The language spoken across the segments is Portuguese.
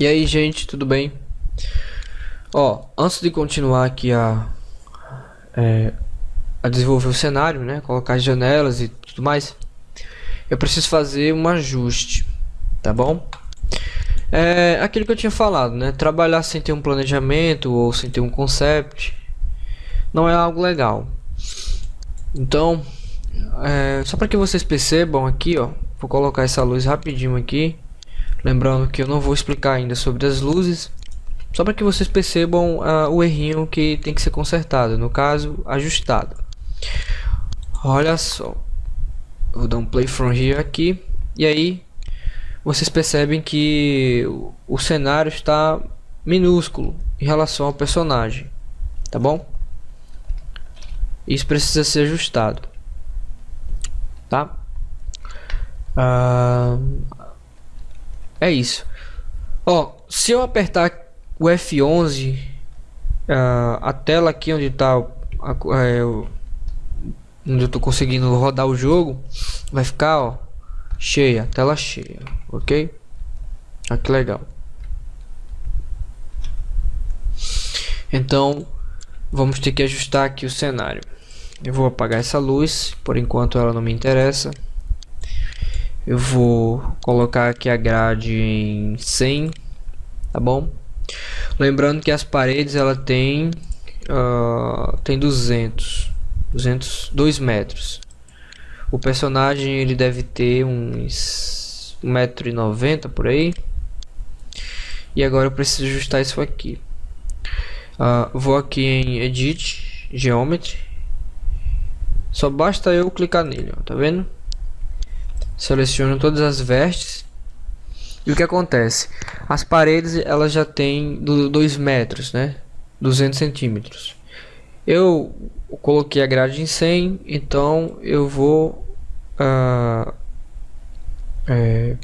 E aí, gente, tudo bem? Ó, antes de continuar aqui a, é, a desenvolver o cenário, né? Colocar as janelas e tudo mais, eu preciso fazer um ajuste, tá bom? É aquilo que eu tinha falado, né? Trabalhar sem ter um planejamento ou sem ter um concept não é algo legal. Então, é, só para que vocês percebam aqui, ó, vou colocar essa luz rapidinho aqui Lembrando que eu não vou explicar ainda sobre as luzes, só para que vocês percebam uh, o errinho que tem que ser consertado, no caso, ajustado. Olha só, vou dar um play from here aqui, e aí vocês percebem que o, cenário está minúsculo em relação ao personagem, tá bom? Isso precisa ser ajustado, tá? Uh, é isso. Ó, se eu apertar o F11, uh, a tela aqui onde tá a, é, onde eu tô conseguindo rodar o jogo, vai ficar, ó, cheia, tela cheia, ok? Ah, que legal. Então, vamos ter que ajustar aqui o cenário. Eu vou apagar essa luz, por enquanto ela não me interessa. Eu vou colocar aqui a grade em 100, tá bom? Lembrando que as paredes ela tem uh, tem 200, 200, 2 metros. O personagem ele deve ter uns 1,90m por aí. E agora eu preciso ajustar isso aqui. Uh, vou aqui em Edit, Geometry. Só basta eu clicar nele, ó, tá vendo? Seleciono todas as vestes. E o que acontece? As paredes elas já têm 2 metros né? 200 centímetros. Eu coloquei a grade em 100 então eu vou uh, é,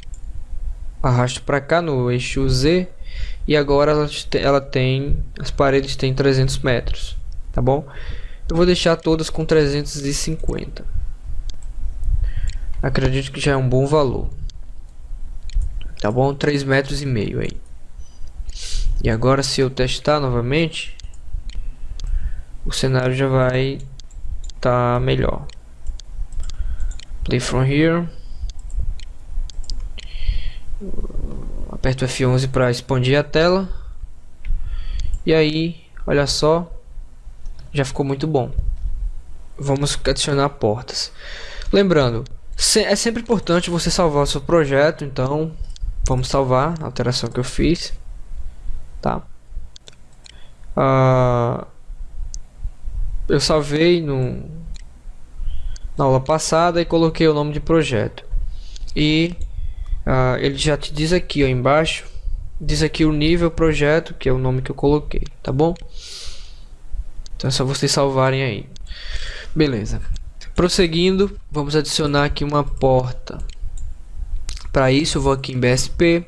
arrasto para cá no eixo Z e agora ela, ela tem as paredes têm 300 metros tá bom? Eu vou deixar todas com 350 Acredito que já é um bom valor. Tá bom? 3 metros e meio aí. E agora se eu testar novamente, o cenário já vai tá melhor. Play from here. Aperto F11 para expandir a tela. E aí, olha só, já ficou muito bom. Vamos adicionar portas. Lembrando, é sempre importante você salvar o seu projeto, então vamos salvar a alteração que eu fiz, tá? Uh, eu salvei no, na aula passada e coloquei o nome de projeto. E uh, ele já te diz aqui ó, embaixo diz aqui o nível projeto que é o nome que eu coloquei tá bom? Então é só vocês salvarem aí. Beleza Prosseguindo, vamos adicionar aqui uma porta. Para isso, eu vou aqui em BSP,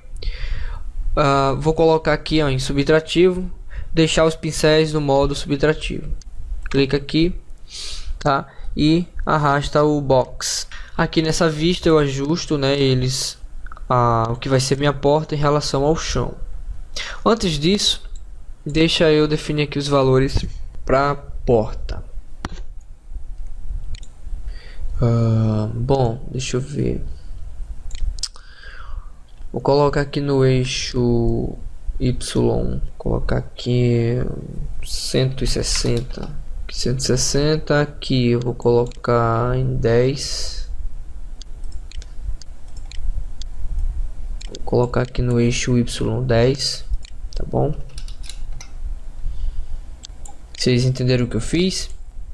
uh, ah, vou colocar aqui ó, em subtrativo, deixar os pincéis no modo subtrativo. Clica aqui, tá? E arrasta o box. Aqui nessa vista eu ajusto, né? Eles, uh, o que vai ser minha porta em relação ao chão. Antes disso, deixa eu definir aqui os valores para porta. Uh, bom, deixa eu ver. Vou colocar aqui no eixo Y, colocar aqui 160, 160 aqui eu vou colocar em 10. Vou colocar aqui no eixo Y 10, tá bom? Vocês entenderam o que eu fiz?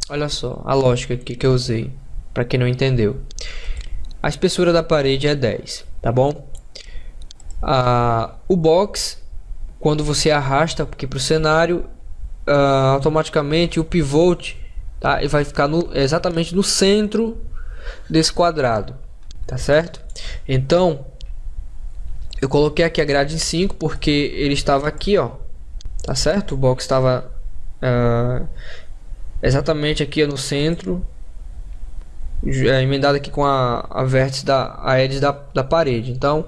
Olha só, a lógica aqui que eu usei para quem não entendeu. A espessura da parede é 10, tá bom? Ah, o box, quando você arrasta aqui para o cenário, ah, automaticamente o pivot tá? Ele vai ficar no, exatamente no centro desse quadrado, tá certo? Então, eu coloquei aqui a grade em 5 porque ele estava aqui, ó, tá certo? O box estava uh, exatamente aqui no centro é, emendado aqui com a, a vértice da a edge da, da parede. Então,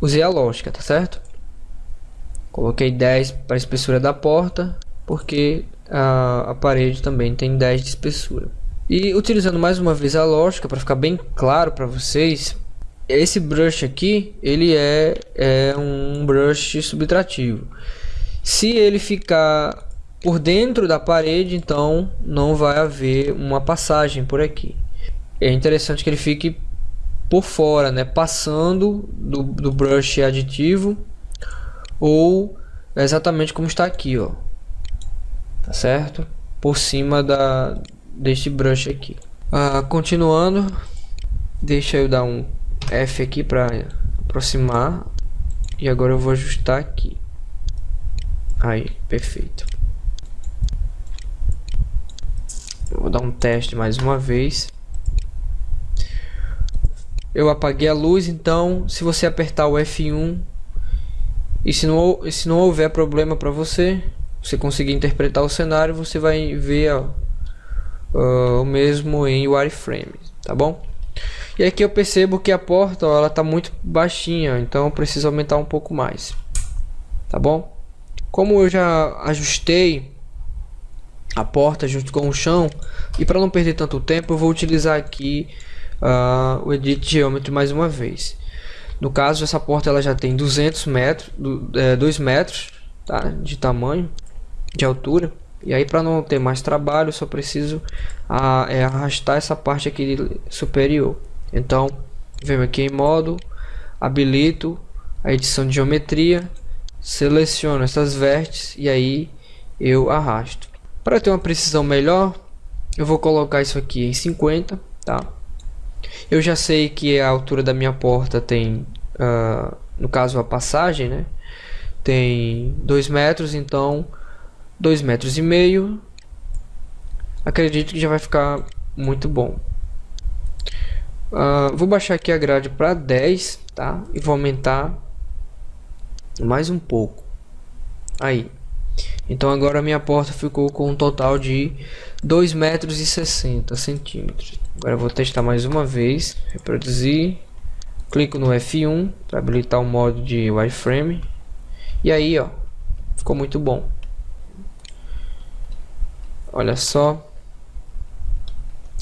usei a lógica, tá certo? Coloquei 10 para a espessura da porta, porque a, a parede também tem 10 de espessura. E utilizando mais uma vez a lógica para ficar bem claro para vocês, esse brush aqui ele é, é um brush subtrativo. Se ele ficar por dentro da parede, então não vai haver uma passagem por aqui. É interessante que ele fique por fora, né, passando do, do brush aditivo ou exatamente como está aqui, ó, tá certo? Por cima da deste brush aqui. Ah, continuando, deixa eu dar um F aqui para aproximar e agora eu vou ajustar aqui. Aí, perfeito. Vou dar um teste mais uma vez. Eu apaguei a luz, então se você apertar o F1 e se não, se não houver problema para você, você conseguir interpretar o cenário, você vai ver ó, o mesmo em wireframe, tá bom? E aqui eu percebo que a porta ó, ela tá muito baixinha, então eu preciso aumentar um pouco mais, tá bom? Como eu já ajustei a porta junto com o chão e para não perder tanto tempo eu vou utilizar aqui uh, o Edit Geometry mais uma vez. No caso essa porta ela já tem 200 metros, do, é, 2 metros tá, de tamanho, de altura. E aí para não ter mais trabalho, só preciso a, é, arrastar essa parte aqui superior. Então, venho aqui em modo, habilito a edição de geometria, seleciono essas vértices e aí eu arrasto. Para ter uma precisão melhor, eu vou colocar isso aqui em 50, tá? Eu já sei que a altura da minha porta tem, uh, no caso a passagem, né? Tem 2 metros, então dois metros e meio. Acredito que já vai ficar muito bom. Uh, vou baixar aqui a grade para 10, tá? E vou aumentar mais um pouco. Aí. Então agora a minha porta ficou com um total de 2 metros e 60 centímetros. Agora vou testar mais uma vez. Reproduzir. Clico no F1 para habilitar o modo de wireframe. E aí, ó, ficou muito bom. Olha só.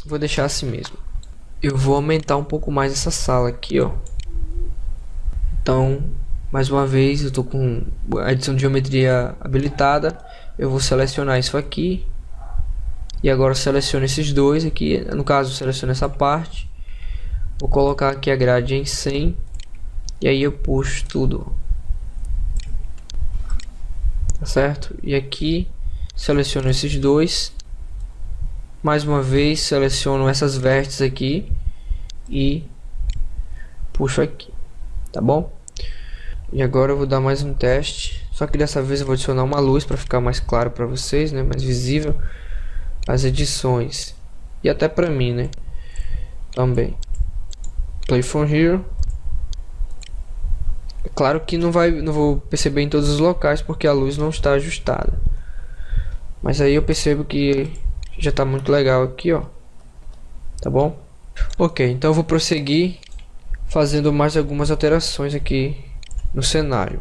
Vou deixar assim mesmo. Eu vou aumentar um pouco mais essa sala aqui, ó. Então, mais uma vez, eu tô com a edição de geometria habilitada. Eu vou selecionar isso aqui. E agora seleciono esses dois aqui. No caso, seleciono essa parte. Vou colocar aqui a grade em 100. E aí eu puxo tudo. Tá certo? E aqui seleciono esses dois mais uma vez seleciono essas vértices aqui e puxo aqui tá bom e agora eu vou dar mais um teste só que dessa vez eu vou adicionar uma luz para ficar mais claro para vocês né mais visível as edições e até para mim né também play from here é claro que não vai não vou perceber em todos os locais porque a luz não está ajustada mas aí eu percebo que já está muito legal aqui, ó. Tá bom? Ok, então eu vou prosseguir fazendo mais algumas alterações aqui no cenário.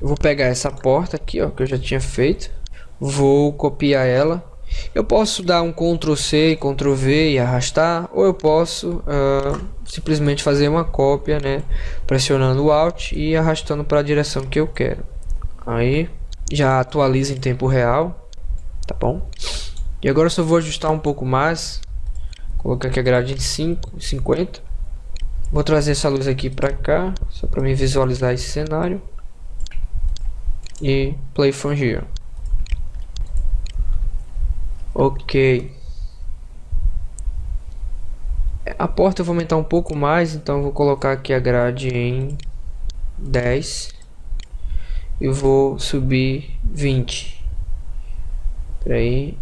Eu vou pegar essa porta aqui, ó, que eu já tinha feito. Vou copiar ela. Eu posso dar um Ctrl C e Ctrl V e arrastar, ou eu posso uh, simplesmente fazer uma cópia, né, pressionando o Alt e arrastando para a direção que eu quero. Aí já atualiza em tempo real tá bom? E agora eu só vou ajustar um pouco mais, colocar aqui a grade em 5, 50. Vou trazer essa luz aqui para cá, só para me visualizar esse cenário. E play from here. Ok. A porta eu vou aumentar um pouco mais, então vou colocar aqui a grade em 10. E vou subir 20. Por aí,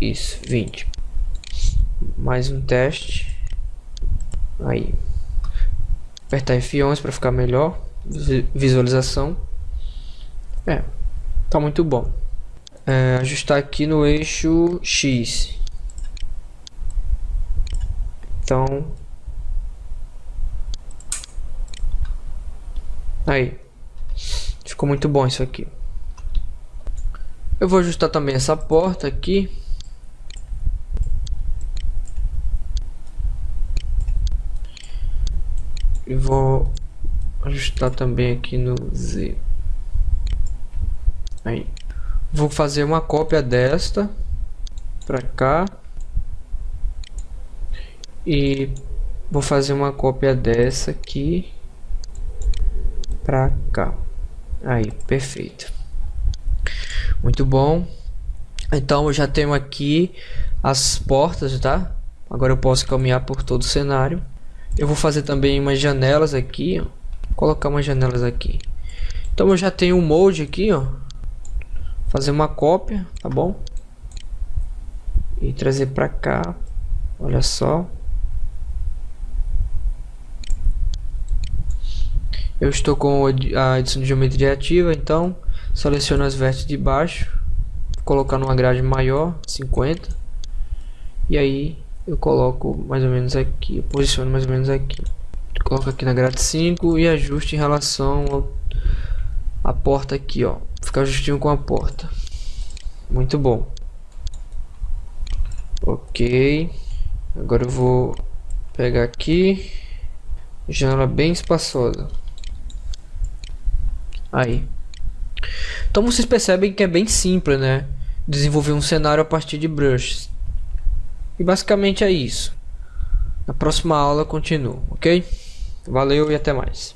isso, 20. Mais um teste. Aí. Apertar F11 para ficar melhor. Visualização. É, tá muito bom. É, ajustar aqui no eixo X. Então, aí. Ficou muito bom isso aqui. Eu vou ajustar também essa porta aqui. E vou ajustar também aqui no Z. Aí. Vou fazer uma cópia desta para cá. E vou fazer uma cópia dessa aqui para cá. Aí, perfeito. Muito bom. Então eu já tenho aqui as portas, tá? Agora eu posso caminhar por todo o cenário. Eu vou fazer também umas janelas aqui, ó. Colocar umas janelas aqui. Então eu já tenho um molde aqui, ó. Fazer uma cópia, tá bom? E trazer para cá. Olha só. Eu estou com a edição de geometria ativa, então seleciono as vértices de baixo, colocar numa grade maior, 50, e aí eu coloco mais ou menos aqui, posiciono mais ou menos aqui. Coloco aqui na grade 5 e ajuste em relação à porta aqui, ó. Ficar justinho com a porta. Muito bom. Ok. Agora eu vou pegar aqui. Janela bem espaçosa. Aí. Então vocês percebem que é bem simples, né? Desenvolver um cenário a partir de brushes. E basicamente é isso. Na próxima aula continuo, ok? Valeu e até mais.